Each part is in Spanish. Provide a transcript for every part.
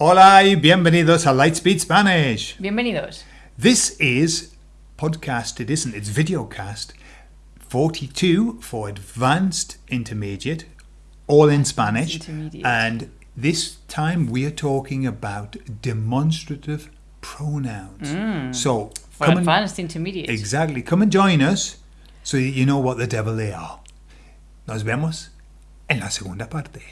Hola y bienvenidos a Lightspeed Spanish. Bienvenidos. This is podcast, it isn't, it's videocast 42 for advanced intermediate, all in Spanish. Intermediate. And this time we are talking about demonstrative pronouns. Mm. So, For come and, advanced intermediate. exactly, come and join us so you know what the devil they are. Nos vemos en la segunda parte.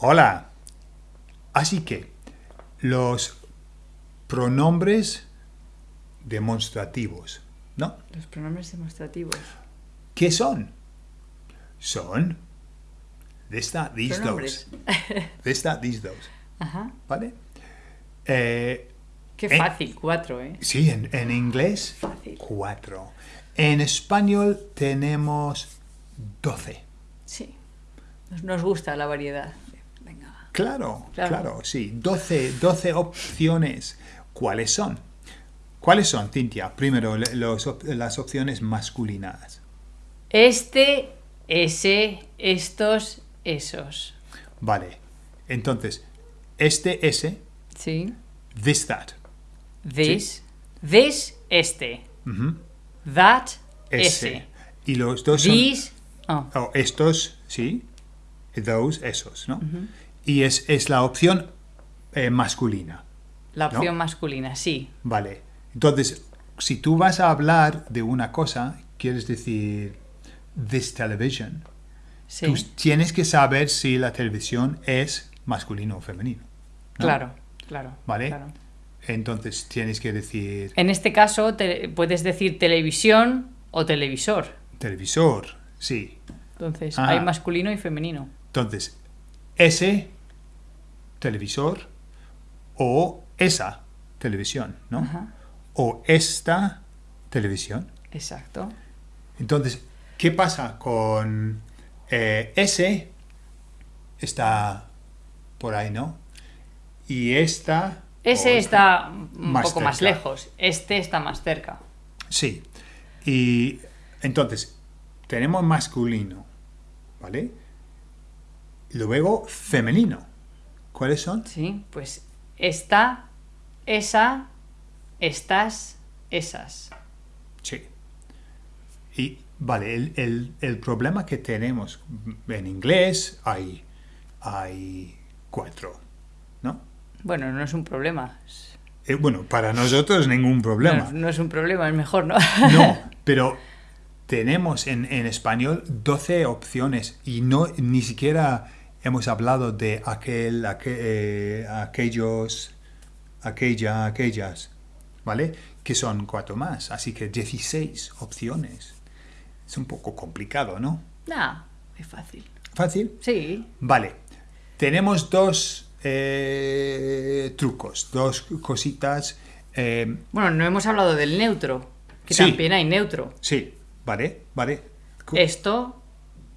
Hola. Así que los pronombres demostrativos, ¿no? Los pronombres demostrativos. ¿Qué son? Son this, that, these, those. This, that, these, those. Ajá. ¿Vale? Eh, Qué fácil, cuatro, ¿eh? sí, en, en inglés, Fácil. cuatro. En español tenemos doce. Sí. Nos gusta la variedad. Claro, claro, Claro. sí. 12, 12 opciones. ¿Cuáles son? ¿Cuáles son, Cintia? Primero, los las opciones masculinas. Este, ese, estos, esos. Vale. Entonces, este, ese, Sí. this, that. This, this, este. That, Ese. ese. Y los dos son... These, oh, oh, estos, sí. Those, esos, ¿no? Y es, es la opción eh, masculina. la ¿No? opción masculina, sí. Vale. Entonces, si tú vas a hablar de una cosa, quieres decir this television, Sí. tú tienes que saber si la televisión es masculino o femenino. ¿no? Claro, claro. Vale. claro. Entonces tienes que decir En este caso, te- puedes decir televisión o televisor. televisor, sí. Entonces, Ah. hay masculino y femenino. Entonces, ese televisor o esa televisión, ¿no? Ajá. O esta televisión. Exacto. Entonces, ¿qué pasa con eh, ese? Está por ahí, ¿no? Y esta... Ese está un poco más lejos. Este está más cerca. Sí. Y entonces, tenemos masculino, ¿vale? Luego, femenino. ¿Cuáles son? Sí, pues esta, esa, estas, esas. Sí. Y, vale, el, el- el problema que tenemos en inglés hay, hay cuatro, ¿no? Bueno, no es un problema. Eh, bueno, para nosotros ningún problema. No, no es un problema, es mejor, ¿no? No, pero tenemos en, en español 12 opciones y no ni siquiera hemos hablado de aquel, aquel, eh, aquellos, aquella, aquellas, ¿vale? Que son cuatro más, así que 16 opciones. Es un poco complicado, ¿no? no, es fácil. ¿Fácil? Sí, Vale. Tenemos dos eh, trucos, dos cositas. eh, bueno, no hemos hablado del neutro, que Sí. también hay neutro. sí, ¿vale? ¿Vale? Esto,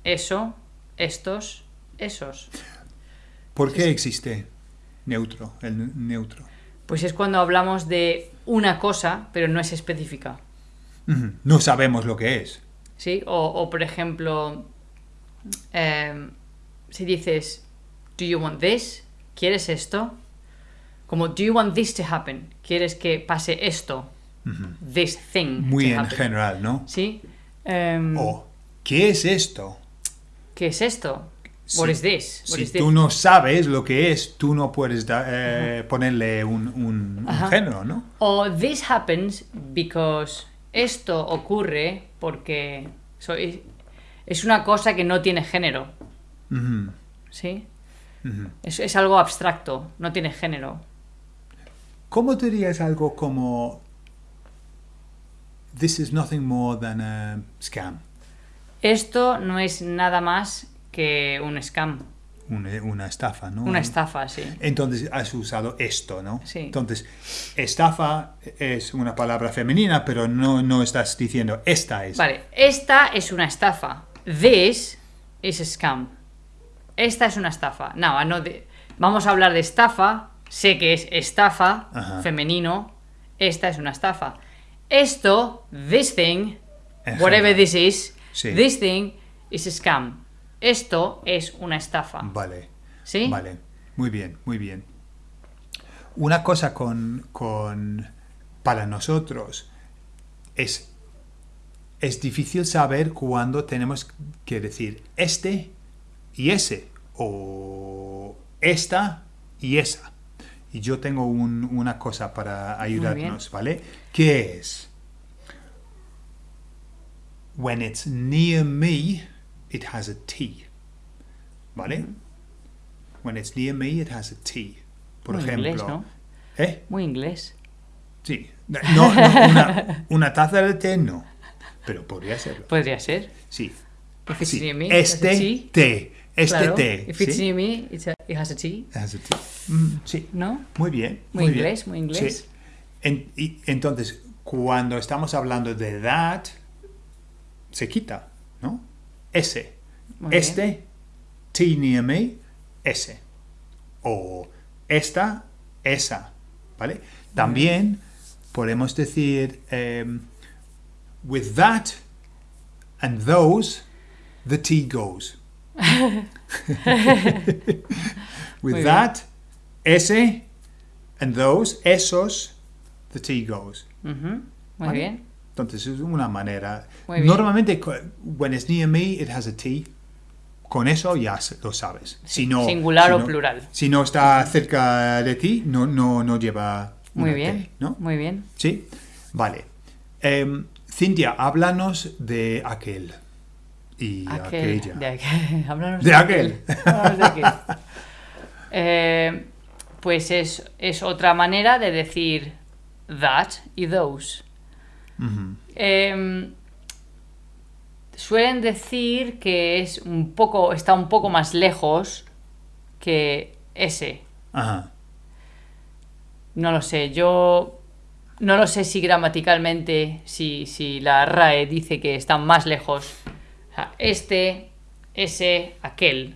eso, estos, esos. ¿Por qué existe neutro, el ne- neutro? Pues es cuando hablamos de una cosa, pero no es específica. No sabemos lo que es. ¿Sí? O, o, por ejemplo, em, si dices, ¿Do you want this? ¿Quieres esto? Como, ¿Do you want this to happen? ¿Quieres que pase esto? This thing. Muy to en happen. general, ¿no? ¿Sí? Em, O, ¿qué es esto? ¿Qué es esto? Si- What is this? What Si is this? tú no sabes lo que es, tú no puedes da- eh, ponerle un, un- un Ajá. género, ¿no? O this happens because esto ocurre porque so- es- es una cosa que no tiene género. Ujú, ¿Sí? ujú. Es, es algo abstracto, no tiene género. ¿Cómo dirías algo como This is nothing more than a scam? Esto no es nada más que un scam, Una, una estafa, ¿no? una estafa, sí. Entonces has usado esto, ¿no? Sí. Entonces, estafa es una palabra femenina, pero no, no estás diciendo esta es. Vale, esta es una estafa. This is a scam. Esta es una estafa. No, no de- vamos a hablar de estafa. Sé que es estafa, Ajá. femenino. Esta es una estafa. esto, this thing, whatever this is, Sí. this thing is a scam. Esto es una estafa. Vale. ¿Sí? Vale. Muy bien, muy bien. Una cosa con, con para nosotros es es difícil saber cuándo tenemos que decir este y ese o esta y esa. Y yo tengo un- una cosa para ayudarnos, ¿vale? ¿Qué es? When it's near me, it has a T. ¿Vale? When it's near me, it has a T. Por Muy ejemplo. inglés, ¿no? ¿Eh? Muy inglés. Sí. No, no, una, una taza de té no. Pero podría serlo. Podría ser. Sí. If it's Sí. near me, it Este T. té. Este Claro. té. If it's ¿sí? near me, it's a- it has a T. It has a T. Mm, sí. ¿No? Muy bien. Muy inglés, muy inglés. Sí. En- y, entonces, cuando estamos hablando de that, se quita, ¿no? Ese. Muy este, T near me, ese. O esta, esa. ¿Vale? También podemos decir, em, with that and those, the T goes. with Muy bien. that, ese, and those, esos, the T goes. Muy ¿Vale? bien. Entonces es una manera. Normalmente, when it's near me, it has a T. Con eso ya lo sabes. Si no, Singular si o no- plural. Si no está cerca de ti, no, no, no lleva. Muy bien. T, ¿no? Muy bien. Sí. Vale. Em, Cintia, háblanos de aquel. Y Aquel, aquella. de aquel. Háblanos De aquel. Háblanos de aquel. Eh, pues es, es otra manera de decir that y those. Em, suelen decir que es un poco, está un poco más lejos que ese. Ajá. No lo sé, yo no lo sé si gramaticalmente, si, si la RAE dice que están más lejos. O sea, este, ese, aquel.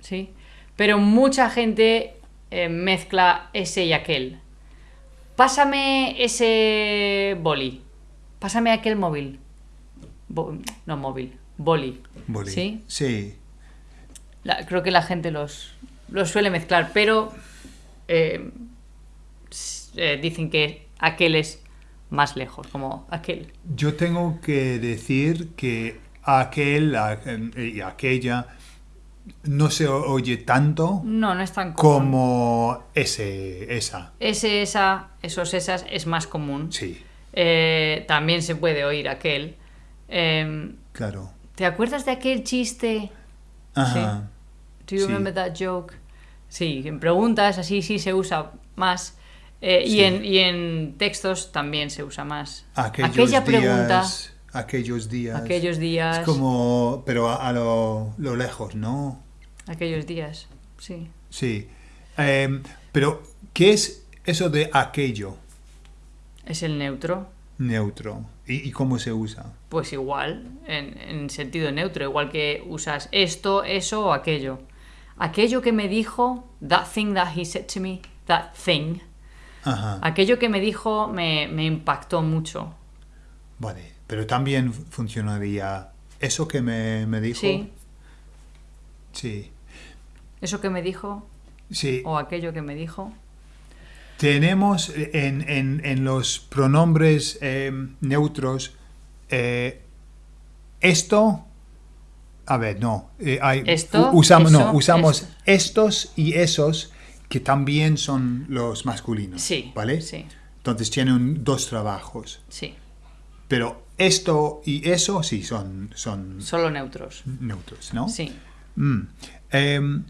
¿sí? Pero mucha gente eh, mezcla ese y aquel. Pásame ese boli. Pásame aquel móvil. Bo- no móvil, boli. Boli. ¿Sí? Sí. La- creo que la gente los, los suele mezclar, pero eh, eh, dicen que aquel es más lejos, como aquel. Yo tengo que decir que aquel a- y aquella no se oye tanto No, no es tan común. como ese, esa. Ese, esa, esos, esas es más común. Sí, Eh, también se puede oír aquel. Em, claro. ¿Te acuerdas de aquel chiste? Ajá. Do you Sí. remember that joke? Sí, en preguntas así sí se usa más. Eh, Sí. y, en, y en textos también se usa más. Aquellos Aquella días, pregunta, aquellos días. aquellos días, Es como, pero a, a lo, lo lejos, ¿no? aquellos días, sí. Sí. Em, pero, ¿qué es eso de aquello Es el neutro. neutro? ¿Y, y cómo se usa? Pues igual, en, en sentido neutro, igual que usas esto, eso o aquello. Aquello que me dijo, that thing that he said to me, that thing, Ajá. aquello que me dijo me, me impactó mucho. Vale. Pero también funcionaría eso que me, me dijo. Sí, Sí. eso que me dijo Sí. o aquello que me dijo. Tenemos en, en- en los pronombres eh, neutros eh, esto. A ver, no. eh, hay- Esto, usamos, no, usamos esto. estos y esos que también son los masculinos. Sí, ¿Vale? sí, Entonces tienen dos trabajos. sí. Pero esto y eso sí son, son Solo neutros. neutros, ¿no? Sí. Mm. Em,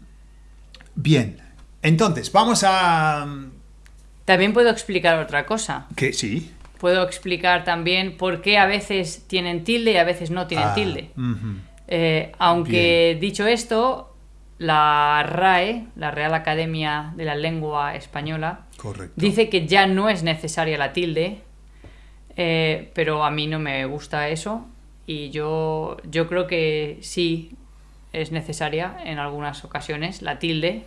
bien. Entonces, vamos a. También puedo explicar otra cosa. Que sí. Puedo explicar también por qué a veces tienen tilde y a veces no tienen Ah, tilde. Eh, aunque dicho esto, la RAE, la Real Academia de la Lengua Española, Correcto. dice que ya no es necesaria la tilde, eh, pero a mí no me gusta eso y yo, yo creo que sí es necesaria en algunas ocasiones la tilde.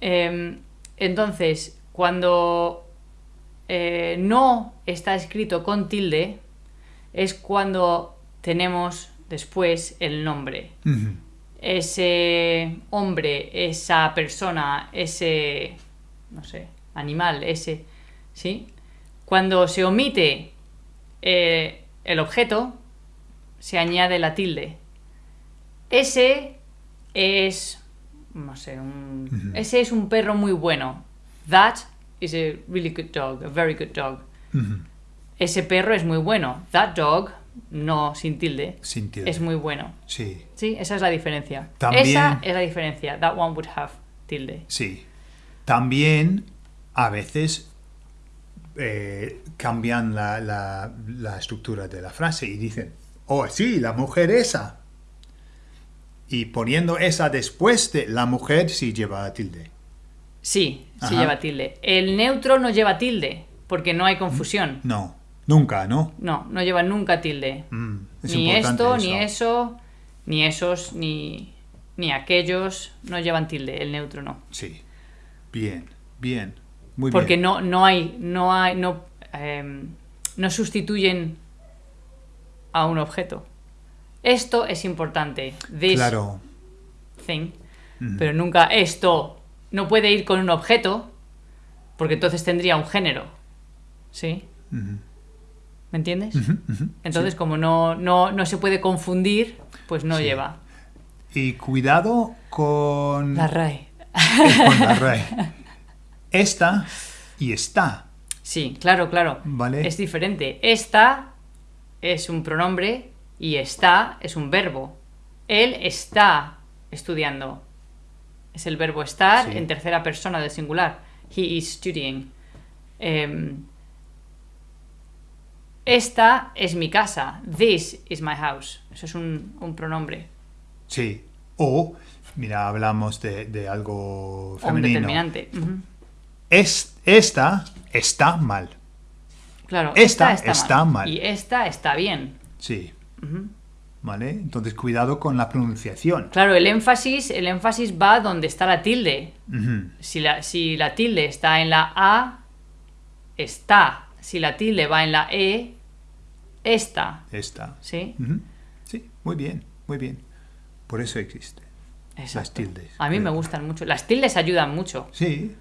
Eh, entonces, cuando eh, no está escrito con tilde es cuando tenemos después el nombre. Ese hombre, esa persona, ese, no sé, animal, ese, ¿sí? Cuando se omite eh, el objeto, se añade la tilde. Ese es, no sé, un- ese es un perro muy bueno. That is a really good dog, a very good dog. Ese perro es muy bueno. That dog, no sin tilde, Sin tilde. es muy bueno. Sí, Sí, esa es la diferencia. También- Esa es la diferencia. That one would have tilde. sí. También a veces eh, cambian la, la- la estructura de la frase y dicen, oh, sí, la mujer esa. Y poniendo esa después de la mujer sí lleva tilde. Sí, sí lleva tilde. El neutro no lleva tilde, porque no hay confusión. No, nunca, ¿no? No, no lleva nunca tilde. Mm, es ni esto, ni eso, ni esos, ni, ni aquellos no llevan tilde. El neutro no. Sí. Bien, bien. Muy Porque bien. no, no hay, no hay, no, em, no sustituyen a un objeto. Esto es importante. This Claro. thing. Pero nunca esto no puede ir con un objeto, porque entonces tendría un género. ¿Sí? ¿Me entiendes? Entonces, como no, no, no se puede confundir, pues no Sí. lleva. Y cuidado con, La RAE. con la RAE. Esta y está. Sí, claro, claro. Vale. Es diferente. Esta es un pronombre y está es un verbo. Él está estudiando. Es el verbo estar Sí. en tercera persona del singular. He is studying. Em, esta es mi casa. This is my house. Eso es un, un pronombre. Sí. O, mira, hablamos de, de algo O un femenino. determinante. Es, esta está mal. Claro, Esta esta, está mal. Y esta está bien. Sí. ¿Vale? Entonces, cuidado con la pronunciación. Claro, el énfasis, el énfasis va donde está la tilde. Si la, si la tilde está en la A, está. Si la tilde va en la E, está. Esta. ¿Sí? Sí, muy bien, muy bien. Por eso existe. Exacto. Las tildes. A mí me gustan mucho. Las tildes ayudan mucho. Sí.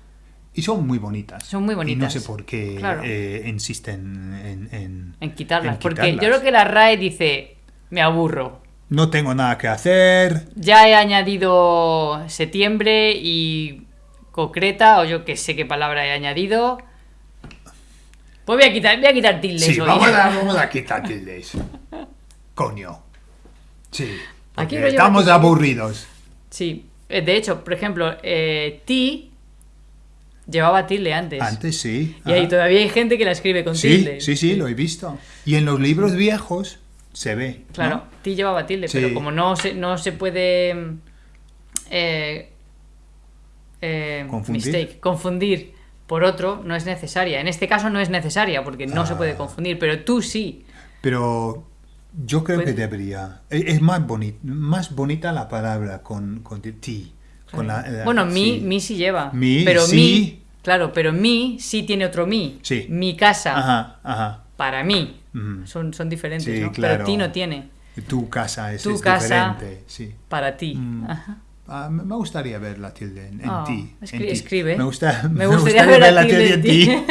Y son muy bonitas. Son muy Y no bonitas. sé por qué Claro. eh, insisten en, en- En quitarlas. en porque yo creo que la RAE dice, me aburro. No tengo nada que hacer. Ya he añadido septiembre y concreta, o yo que sé qué palabra he añadido. Pues voy a quitar, voy a quitar tildes Sí, hoy. vamos a, vamos a quitar tildes. Coño. Sí. Aquí estamos aburridos. Sí, eh, de hecho, por ejemplo, eh, ti llevaba tilde antes. Antes sí. Y ahí todavía hay gente que la escribe con Sí, tilde. sí, sí, lo he visto. Y en los libros viejos se ve. ¿no? Claro, ti llevaba tilde, Sí. pero como no se, no se puede mm, eh, eh, Confundir. mistake, confundir por otro, no es necesaria. En este caso no es necesaria porque no se puede Ah. confundir, pero tú sí. Pero yo creo Puede- que debería. Es es más, boni- más bonita la palabra con, con ti. Con la- la- bueno, mi, sí. mi sí lleva. Mi, pero sí. mi, claro, pero mi sí tiene otro mi. Sí. Mi casa, Ajá, ajá. para mí. Son, son diferentes, Sí, ¿no? claro. Pero ti no tiene. Tu casa es, Tu es casa. diferente. Sí. Para ti. Mm. Ajá. Ah, me me gustaría ver la tilde en, en Oh, ti. escri- escribe. Me, gusta, Me gustaría ver la tilde en ti.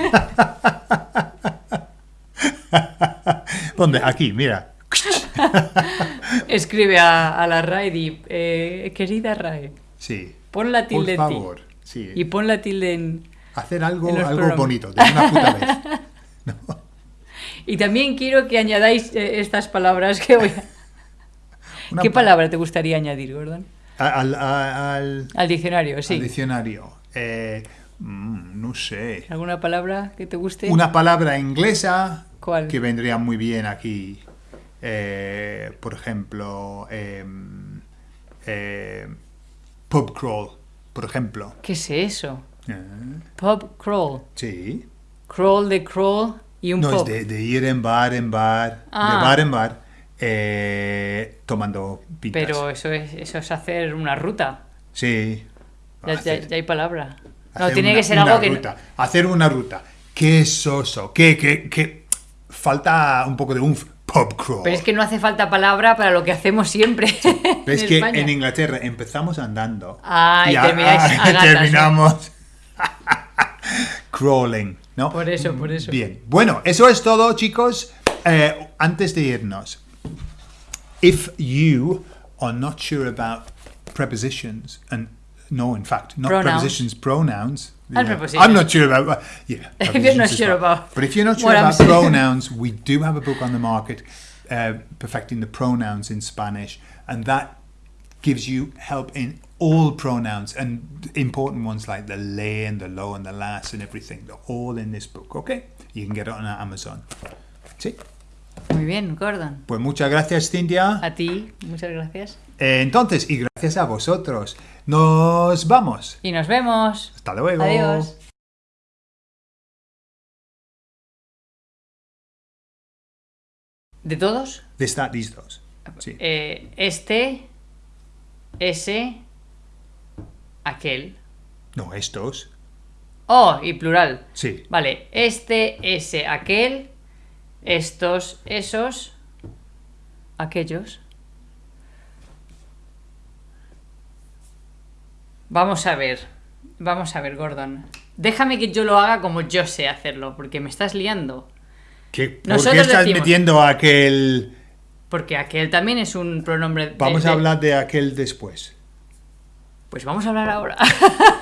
¿Dónde? Aquí, mira. Escribe a, a la RAE y eh, querida RAE, Sí. pon la Por tilde en ti. favor. Sí. Y pon la tilde en... Hacer algo, en algo programas. bonito, de una puta vez. Y también quiero que añadáis eh, estas palabras que voy a... Una ¿Qué pa- palabra te gustaría añadir, Gordon? Al, al- Al diccionario, sí. al diccionario. Eh, mm, no sé. ¿Alguna palabra que te guste? Una palabra inglesa ¿Cuál? que vendría muy bien aquí. Eh, por ejemplo, em, eh, pub crawl, por ejemplo. ¿Qué es eso? Eh, Pub crawl. sí. Crawl de crawl y un No, pub. es de, de ir en bar en bar, Ah. de bar en bar, eh, tomando pintas. Pero eso es, eso es hacer una ruta. Sí. Ya, ya- Hacer- ya hay palabra. No, tiene una- que ser una algo que... ruta, Hacer una ruta. qué soso, qué, qué, qué... Falta un poco de un Pero es que no hace falta palabra para lo que hacemos siempre. Ves en que España. en Inglaterra empezamos andando Ah, y termináis a- a gatas, terminamos crawling, ¿no? Por eso, por eso. Bien, bueno, eso es todo, chicos. Eh, antes de irnos, if you are not sure about prepositions and no, in fact, not Pronouns. prepositions, pronouns. Yeah. I'm not sure about. Yeah, If you're not sure well. about But if you're not sure about pronouns, we do have a book on the market, uh, perfecting the pronouns in Spanish, and that gives you help in all pronouns and important ones like the le and the lo and the las and everything. They're all in this book. Okay, you can get it on Amazon. Sí. Muy bien, Gordon. Pues muchas gracias, Cintia. A ti, muchas gracias. Eh, entonces, y gracias a vosotros. Nos vamos. Y nos vemos. Hasta luego. Adiós. ¿De todos? De estar listos. Sí. Eh, este, ese, aquel. No, estos. Oh, y plural. Sí. Vale, este, ese, aquel, estos, esos, aquellos. Vamos a ver, vamos a ver, Gordon. Déjame que yo lo haga como yo sé hacerlo, porque me estás liando. ¿Qué, ¿Por qué Nosotros estás decimos- metiendo aquel... Porque aquel también es un pronombre. de- Vamos a hablar de aquel después. Pues vamos a hablar ahora.